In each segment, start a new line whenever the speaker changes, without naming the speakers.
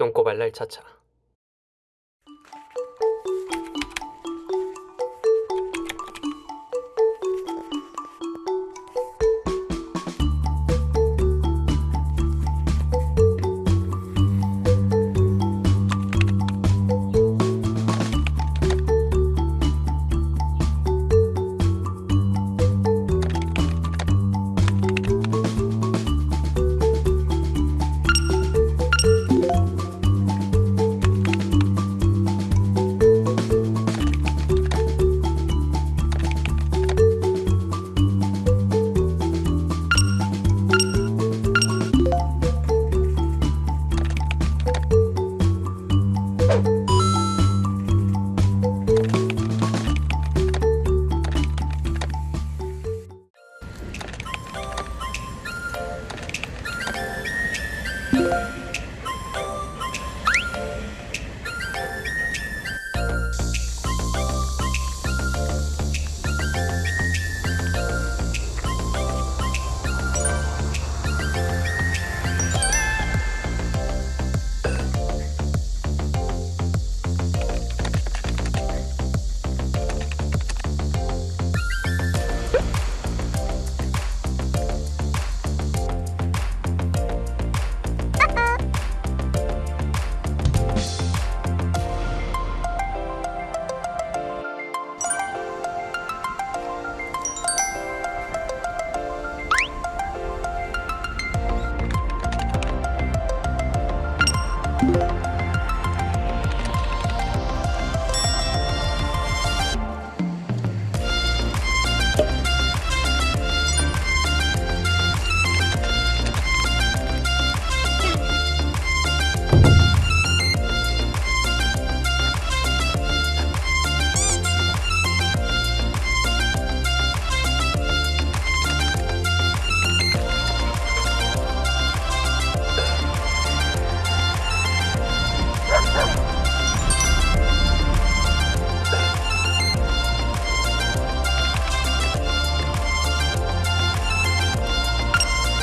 똥꼬발랄 차차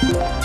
You.